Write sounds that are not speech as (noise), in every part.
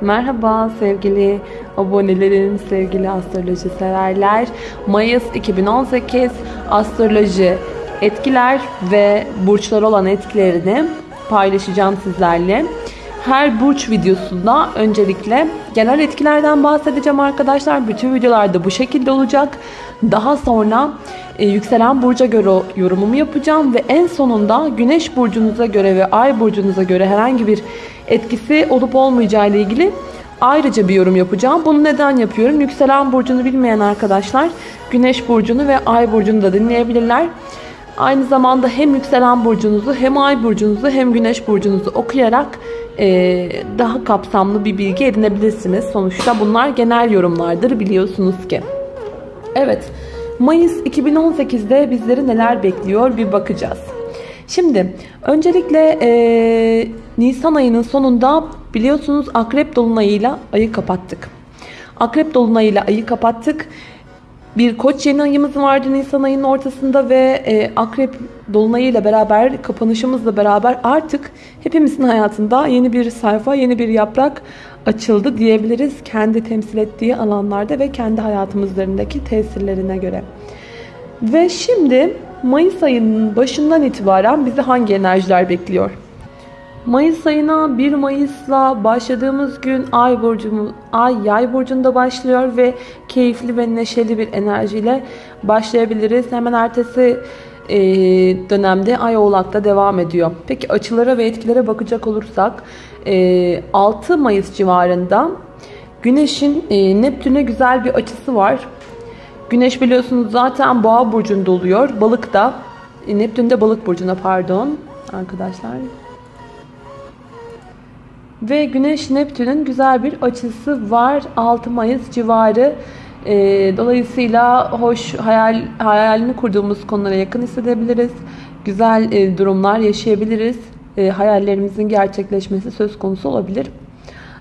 Merhaba sevgili abonelerim, sevgili astroloji severler. Mayıs 2018 astroloji etkiler ve burçlar olan etkilerini paylaşacağım sizlerle. Her burç videosunda öncelikle genel etkilerden bahsedeceğim arkadaşlar. Bütün videolarda bu şekilde olacak. Daha sonra e, yükselen burca göre yorumumu yapacağım ve en sonunda güneş burcunuza göre ve ay burcunuza göre herhangi bir etkisi olup olmayacağı ile ilgili ayrıca bir yorum yapacağım. Bunu neden yapıyorum? Yükselen burcunu bilmeyen arkadaşlar güneş burcunu ve ay burcunu da dinleyebilirler. Aynı zamanda hem yükselen burcunuzu hem ay burcunuzu hem güneş burcunuzu okuyarak e, daha kapsamlı bir bilgi edinebilirsiniz. Sonuçta bunlar genel yorumlardır biliyorsunuz ki. Evet Mayıs 2018'de bizleri neler bekliyor bir bakacağız. Şimdi öncelikle e, Nisan ayının sonunda biliyorsunuz Akrep Dolunay'ıyla ayı kapattık. Akrep Dolunay'ıyla ayı kapattık. Bir koç yeni ayımız vardı Nisan ayının ortasında ve e, Akrep Dolunay'ıyla beraber kapanışımızla beraber artık hepimizin hayatında yeni bir sayfa, yeni bir yaprak açıldı diyebiliriz. Kendi temsil ettiği alanlarda ve kendi hayatımızlarındaki tesirlerine göre. Ve şimdi Mayıs ayının başından itibaren bizi hangi enerjiler bekliyor? Mayıs ayına 1 Mayıs'la başladığımız gün Ay burcumuz Ay Yay burcunda başlıyor ve keyifli ve neşeli bir enerjiyle başlayabiliriz. Hemen ertesi e, dönemde Ay Oğlak'ta devam ediyor. Peki açılara ve etkilere bakacak olursak 6 e, Mayıs civarında Güneş'in e, Neptün'e güzel bir açısı var. Güneş biliyorsunuz zaten Boğa burcunda oluyor. Balık da Neptün de Balık burcuna pardon arkadaşlar. Ve Güneş Neptün'ün güzel bir açısı var 6 Mayıs civarı. E, dolayısıyla hoş hayal hayalini kurduğumuz konulara yakın hissedebiliriz. Güzel e, durumlar yaşayabiliriz. E, hayallerimizin gerçekleşmesi söz konusu olabilir.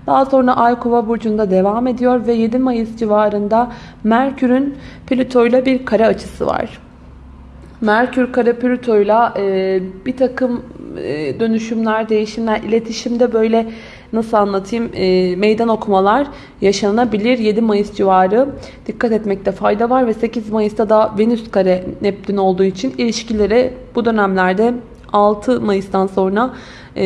Daha sonra Ay Kova burcunda devam ediyor ve 7 Mayıs civarında Merkür'ün Plüto ile bir kare açısı var. Merkür kare Plüto ile bir takım dönüşümler, değişimler, iletişimde böyle nasıl anlatayım e, meydan okumalar yaşanabilir. 7 Mayıs civarı dikkat etmekte fayda var ve 8 Mayıs'ta da Venüs kare Neptün olduğu için ilişkilere bu dönemlerde 6 Mayıs'tan sonra e,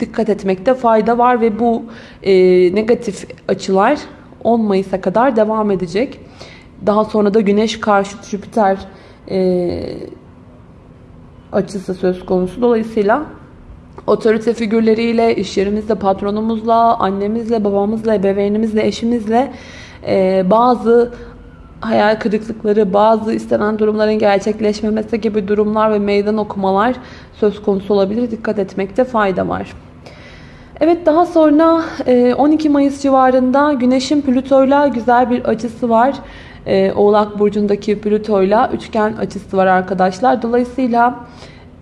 dikkat etmekte fayda var ve bu e, negatif açılar 10 Mayıs'a kadar devam edecek. Daha sonra da Güneş karşıt Jüpiter e, açısı söz konusu. Dolayısıyla otorite figürleriyle, iş yerimizde patronumuzla, annemizle, babamızla, ebeveynimizle, eşimizle e, bazı hayal kırıklıkları, bazı istenen durumların gerçekleşmemesi gibi durumlar ve meydan okumalar söz konusu olabilir. Dikkat etmekte fayda var. Evet daha sonra 12 e, Mayıs civarında Güneş'in Plüto'yla güzel bir açısı var. E, Oğlak Burcu'ndaki Plüto'yla üçgen açısı var arkadaşlar. Dolayısıyla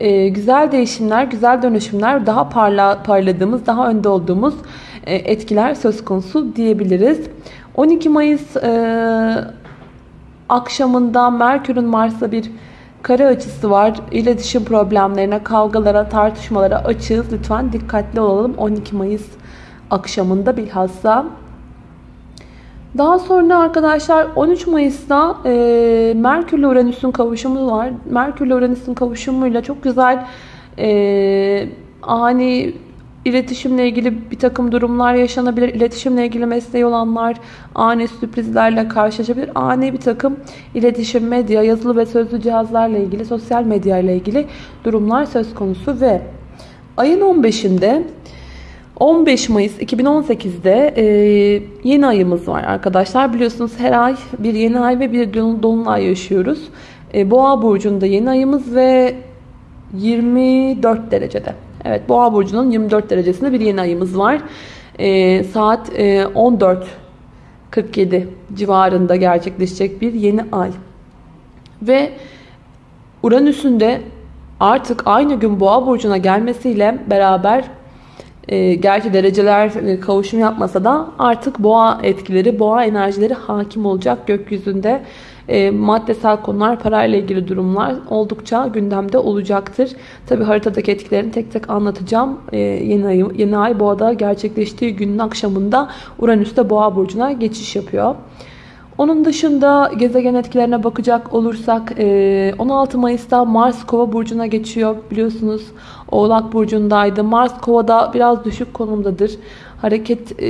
e, güzel değişimler, güzel dönüşümler, daha parla, parladığımız, daha önde olduğumuz etkiler söz konusu diyebiliriz. 12 Mayıs akşamında Merkür'ün Mars'a bir kare açısı var. İletişim problemlerine, kavgalara, tartışmalara açığız. Lütfen dikkatli olalım 12 Mayıs akşamında bilhassa. Daha sonra arkadaşlar 13 Mayıs'ta e, Merkür ile Uranüs'ün kavuşumu var. Merkür ile Uranüs'ün kavuşumuyla çok güzel e, ani İletişimle ilgili bir takım durumlar yaşanabilir. İletişimle ilgili mesleği olanlar ani sürprizlerle karşılaşabilir. Ani bir takım iletişim, medya, yazılı ve sözlü cihazlarla ilgili, sosyal medya ile ilgili durumlar söz konusu ve ayın 15'inde 15 Mayıs 2018'de e, yeni ayımız var arkadaşlar. Biliyorsunuz her ay bir yeni ay ve bir dolunay yaşıyoruz. E, Boğa burcunda yeni ayımız ve 24 derecede. Evet Boğa burcunun 24 derecesinde bir yeni ayımız var. E, saat e, 14.47 civarında gerçekleşecek bir yeni ay. Ve Uranüs'ün de artık aynı gün Boğa burcuna gelmesiyle beraber e, gerçi dereceler e, kavuşum yapmasa da artık boğa etkileri, boğa enerjileri hakim olacak gökyüzünde. e, maddesel konular, parayla ilgili durumlar oldukça gündemde olacaktır. Tabi haritadaki etkilerini tek tek anlatacağım. E, yeni, ay, yeni ay boğada gerçekleştiği günün akşamında Uranüs de boğa burcuna geçiş yapıyor. Onun dışında gezegen etkilerine bakacak olursak 16 Mayıs'ta Mars Kova burcuna geçiyor biliyorsunuz. Oğlak burcundaydı. Mars Kova'da biraz düşük konumdadır. Hareket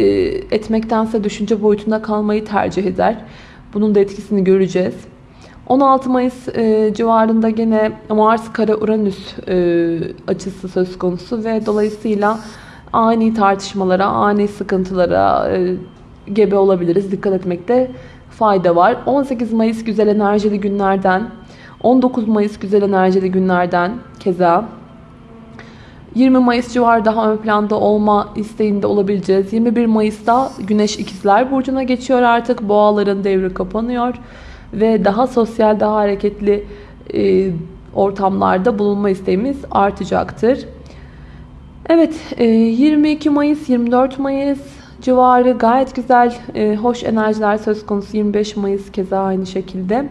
etmektense düşünce boyutunda kalmayı tercih eder. Bunun da etkisini göreceğiz. 16 Mayıs e, civarında gene Mars kare Uranüs e, açısı söz konusu ve dolayısıyla ani tartışmalara, ani sıkıntılara e, gebe olabiliriz. Dikkat etmekte fayda var. 18 Mayıs güzel enerjili günlerden, 19 Mayıs güzel enerjili günlerden keza 20 Mayıs civarı daha ön planda olma isteğinde olabileceğiz. 21 Mayıs'ta Güneş ikizler Burcu'na geçiyor artık. Boğaların devri kapanıyor. Ve daha sosyal, daha hareketli e, ortamlarda bulunma isteğimiz artacaktır. Evet, e, 22 Mayıs, 24 Mayıs civarı gayet güzel, e, hoş enerjiler söz konusu. 25 Mayıs keza aynı şekilde.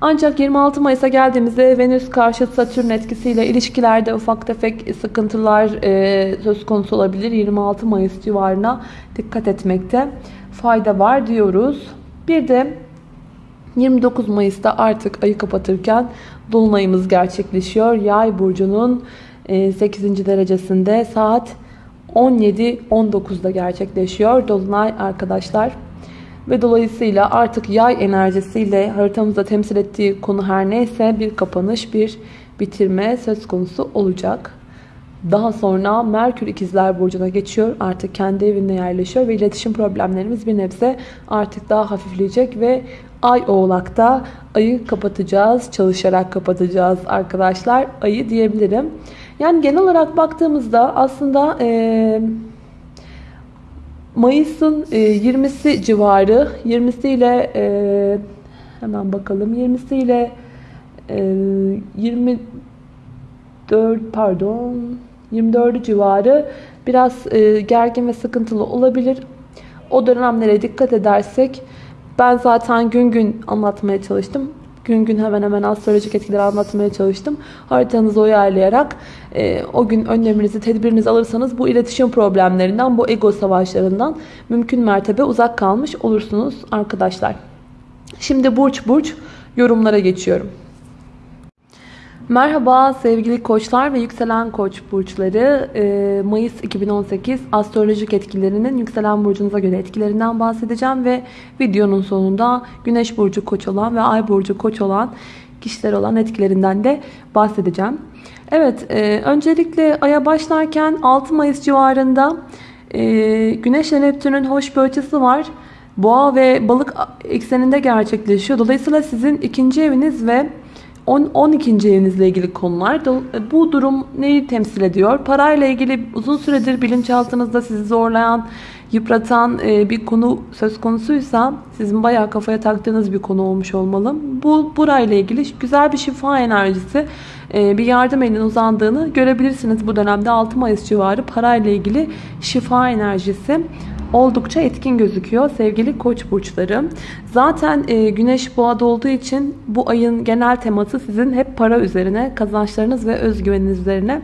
Ancak 26 Mayıs'a geldiğimizde Venüs karşı Satürn etkisiyle ilişkilerde ufak tefek sıkıntılar e, söz konusu olabilir. 26 Mayıs civarına dikkat etmekte fayda var diyoruz. Bir de 29 Mayıs'ta artık ayı kapatırken Dolunayımız gerçekleşiyor. Yay burcunun 8. E, derecesinde saat 17-19'da gerçekleşiyor. Dolunay arkadaşlar. Ve dolayısıyla artık yay enerjisiyle haritamızda temsil ettiği konu her neyse bir kapanış, bir bitirme söz konusu olacak. Daha sonra Merkür ikizler burcuna geçiyor. Artık kendi evinde yerleşiyor ve iletişim problemlerimiz bir nebze artık daha hafifleyecek ve Ay oğlakta ayı kapatacağız, çalışarak kapatacağız arkadaşlar. Ayı diyebilirim. Yani genel olarak baktığımızda aslında eee Mayıs'ın 20'si e, civarı 20'si ile e, hemen bakalım 20'si ile 24 pardon 24 civarı biraz e, gergin ve sıkıntılı olabilir. O dönemlere dikkat edersek ben zaten gün gün anlatmaya çalıştım gün gün hemen hemen astrolojik etkileri anlatmaya çalıştım. Haritanızı uyarlayarak e, o gün önleminizi, tedbirinizi alırsanız bu iletişim problemlerinden, bu ego savaşlarından mümkün mertebe uzak kalmış olursunuz arkadaşlar. Şimdi burç burç yorumlara geçiyorum. Merhaba sevgili koçlar ve yükselen koç burçları. Ee, Mayıs 2018 astrolojik etkilerinin yükselen burcunuza göre etkilerinden bahsedeceğim ve videonun sonunda güneş burcu koç olan ve ay burcu koç olan kişiler olan etkilerinden de bahsedeceğim. Evet e, öncelikle aya başlarken 6 Mayıs civarında e, güneş ve Neptün'ün hoş bir açısı var. Boğa ve balık ekseninde gerçekleşiyor. Dolayısıyla sizin ikinci eviniz ve 10, 12. evinizle ilgili konular. Bu durum neyi temsil ediyor? Parayla ilgili uzun süredir bilinçaltınızda sizi zorlayan, yıpratan e, bir konu söz konusuysa sizin bayağı kafaya taktığınız bir konu olmuş olmalı. Bu burayla ilgili güzel bir şifa enerjisi, e, bir yardım elinin uzandığını görebilirsiniz bu dönemde 6 Mayıs civarı parayla ilgili şifa enerjisi oldukça etkin gözüküyor sevgili koç burçları. Zaten e, güneş boğada olduğu için bu ayın genel teması sizin hep para üzerine, kazançlarınız ve özgüveniniz üzerine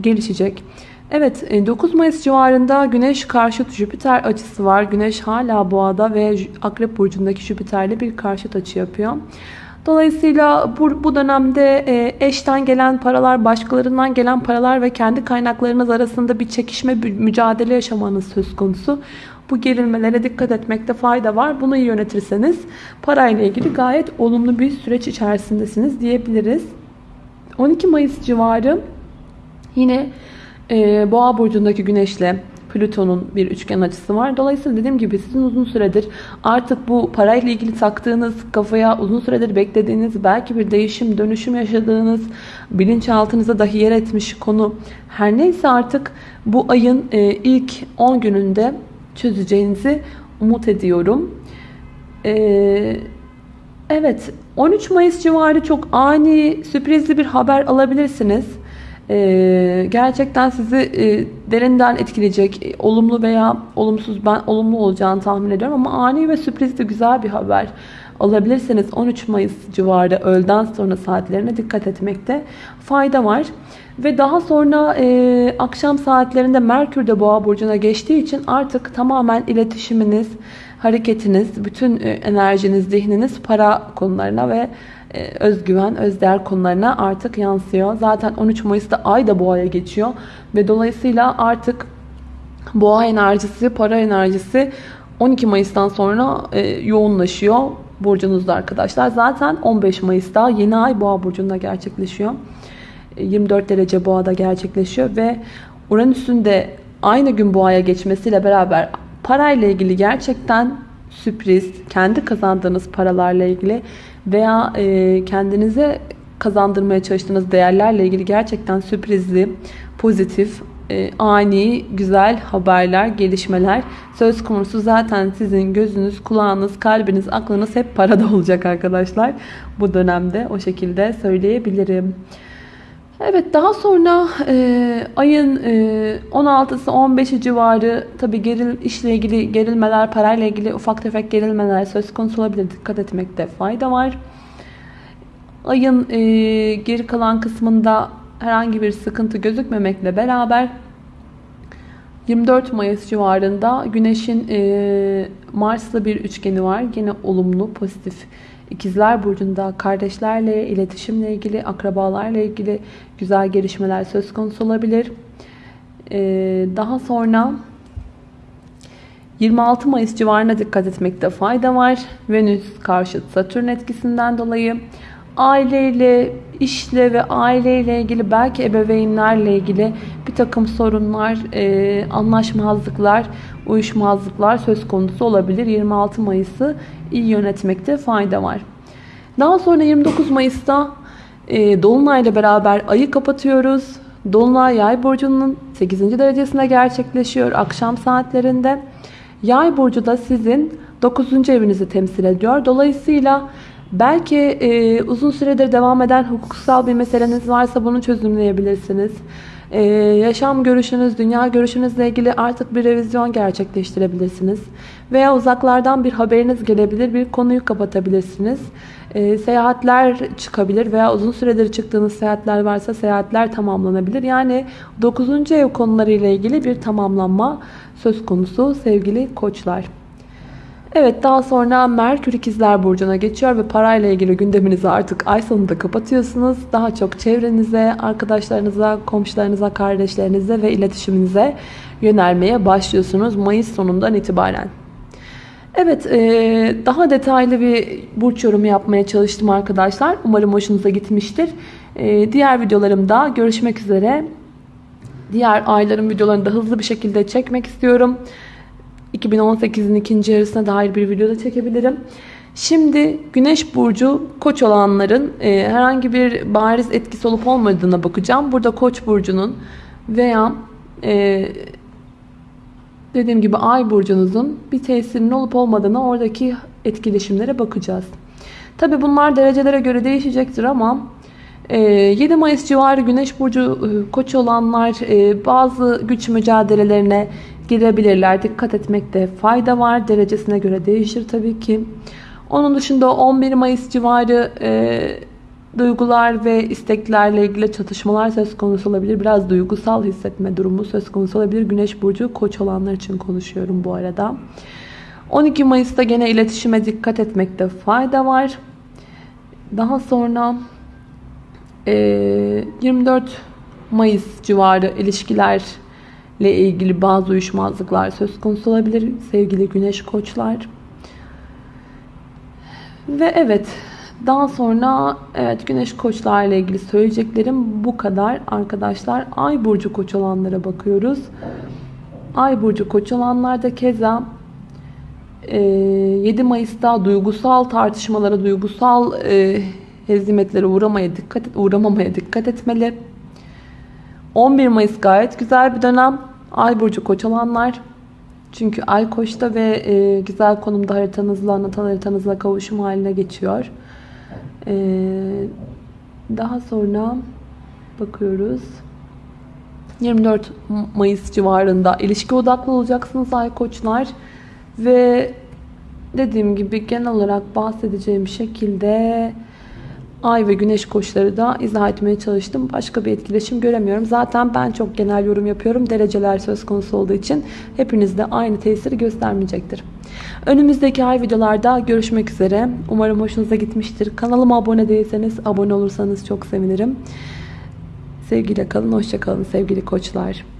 gelişecek. Evet 9 e, Mayıs civarında Güneş karşıt Jüpiter açısı var. Güneş hala boğada ve Akrep burcundaki Jüpiter'le bir karşıt açı yapıyor. Dolayısıyla bu, bu dönemde e, eşten gelen paralar, başkalarından gelen paralar ve kendi kaynaklarınız arasında bir çekişme, mücadele yaşamanız söz konusu. Bu gerilmelere dikkat etmekte fayda var. Bunu iyi yönetirseniz parayla ilgili gayet olumlu bir süreç içerisindesiniz diyebiliriz. 12 Mayıs civarı yine e, Boğa burcundaki güneşle Plüton'un bir üçgen açısı var. Dolayısıyla dediğim gibi sizin uzun süredir artık bu parayla ilgili taktığınız kafaya uzun süredir beklediğiniz belki bir değişim dönüşüm yaşadığınız bilinçaltınıza dahi yer etmiş konu her neyse artık bu ayın e, ilk 10 gününde çözeceğinizi umut ediyorum. Ee, evet 13 Mayıs civarı çok ani sürprizli bir haber alabilirsiniz. Ee, gerçekten sizi e, derinden etkileyecek olumlu veya olumsuz ben olumlu olacağını tahmin ediyorum ama ani ve sürprizli güzel bir haber olabilirseniz 13 Mayıs civarı öğleden sonra saatlerine dikkat etmekte fayda var. Ve daha sonra e, akşam saatlerinde Merkür de Boğa burcuna geçtiği için artık tamamen iletişiminiz, hareketiniz, bütün e, enerjiniz, zihniniz para konularına ve e, özgüven, özdeğer konularına artık yansıyor. Zaten 13 Mayıs'ta ay da boğaya geçiyor ve dolayısıyla artık boğa enerjisi, para enerjisi 12 Mayıs'tan sonra e, yoğunlaşıyor burcunuzda arkadaşlar. Zaten 15 Mayıs'ta yeni ay boğa burcunda gerçekleşiyor. 24 derece boğada gerçekleşiyor ve Uranüs'ün de aynı gün boğaya geçmesiyle beraber parayla ilgili gerçekten sürpriz, kendi kazandığınız paralarla ilgili veya e, kendinize kazandırmaya çalıştığınız değerlerle ilgili gerçekten sürprizli, pozitif, e, ani, güzel haberler, gelişmeler söz konusu. Zaten sizin gözünüz, kulağınız, kalbiniz, aklınız hep parada (laughs) olacak arkadaşlar. Bu dönemde o şekilde söyleyebilirim. Evet daha sonra e, ayın e, 16'sı 15'i civarı tabi geril, işle ilgili gerilmeler, parayla ilgili ufak tefek gerilmeler söz konusu olabilir. Dikkat etmekte fayda var. Ayın e, geri kalan kısmında herhangi bir sıkıntı gözükmemekle beraber 24 Mayıs civarında Güneş'in e, Mars'la bir üçgeni var. Yine olumlu, pozitif İkizler Burcu'nda kardeşlerle, iletişimle ilgili, akrabalarla ilgili güzel gelişmeler söz konusu olabilir. Ee, daha sonra 26 Mayıs civarına dikkat etmekte fayda var. Venüs karşıt Satürn etkisinden dolayı aileyle, işle ve aileyle ilgili belki ebeveynlerle ilgili bir takım sorunlar, e, anlaşmazlıklar, uyuşmazlıklar söz konusu olabilir. 26 Mayıs'ı iyi yönetmekte fayda var. Daha sonra 29 Mayıs'ta e, Dolunay ile beraber ayı kapatıyoruz. Dolunay yay burcunun 8. derecesinde gerçekleşiyor akşam saatlerinde. Yay burcu da sizin 9. evinizi temsil ediyor. Dolayısıyla belki e, uzun süredir devam eden hukuksal bir meseleniz varsa bunu çözümleyebilirsiniz. Ee, yaşam görüşünüz, dünya görüşünüzle ilgili artık bir revizyon gerçekleştirebilirsiniz. Veya uzaklardan bir haberiniz gelebilir, bir konuyu kapatabilirsiniz. Ee, seyahatler çıkabilir veya uzun süredir çıktığınız seyahatler varsa seyahatler tamamlanabilir. Yani 9. ev konularıyla ilgili bir tamamlanma söz konusu sevgili koçlar. Evet daha sonra Merkür ikizler burcuna geçiyor ve parayla ilgili gündeminizi artık ay sonunda kapatıyorsunuz. Daha çok çevrenize, arkadaşlarınıza, komşularınıza, kardeşlerinize ve iletişiminize yönelmeye başlıyorsunuz Mayıs sonundan itibaren. Evet daha detaylı bir burç yorumu yapmaya çalıştım arkadaşlar. Umarım hoşunuza gitmiştir. Diğer videolarımda görüşmek üzere. Diğer ayların videolarını da hızlı bir şekilde çekmek istiyorum. 2018'in ikinci yarısına dair bir video da çekebilirim. Şimdi Güneş Burcu Koç olanların e, herhangi bir bariz etkisi olup olmadığına bakacağım. Burada Koç Burcu'nun veya e, dediğim gibi Ay Burcu'nuzun bir tesirinin olup olmadığına oradaki etkileşimlere bakacağız. Tabi bunlar derecelere göre değişecektir ama 7 e, Mayıs civarı Güneş Burcu e, Koç olanlar e, bazı güç mücadelelerine girebilirler. Dikkat etmekte fayda var. Derecesine göre değişir tabii ki. Onun dışında 11 Mayıs civarı e, duygular ve isteklerle ilgili çatışmalar söz konusu olabilir. Biraz duygusal hissetme durumu söz konusu olabilir. Güneş burcu koç olanlar için konuşuyorum bu arada. 12 Mayıs'ta gene iletişime dikkat etmekte fayda var. Daha sonra e, 24 Mayıs civarı ilişkiler ile ilgili bazı uyuşmazlıklar söz konusu olabilir sevgili güneş koçlar. Ve evet daha sonra evet güneş koçlarla ilgili söyleyeceklerim bu kadar arkadaşlar. Ay burcu koç olanlara bakıyoruz. Ay burcu koç olanlarda keza 7 Mayıs'ta duygusal tartışmalara, duygusal hezimetlere uğramaya dikkat uğramamaya dikkat etmeli. 11 Mayıs gayet güzel bir dönem. Ay burcu koç olanlar. Çünkü ay koçta ve e, güzel konumda haritanızla, natal haritanızla kavuşum haline geçiyor. E, daha sonra bakıyoruz. 24 Mayıs civarında ilişki odaklı olacaksınız ay koçlar. Ve dediğim gibi genel olarak bahsedeceğim şekilde ay ve güneş koçları da izah etmeye çalıştım. Başka bir etkileşim göremiyorum. Zaten ben çok genel yorum yapıyorum. Dereceler söz konusu olduğu için hepinizde aynı tesiri göstermeyecektir. Önümüzdeki ay videolarda görüşmek üzere. Umarım hoşunuza gitmiştir. Kanalıma abone değilseniz abone olursanız çok sevinirim. Sevgiyle kalın, hoşça kalın sevgili koçlar.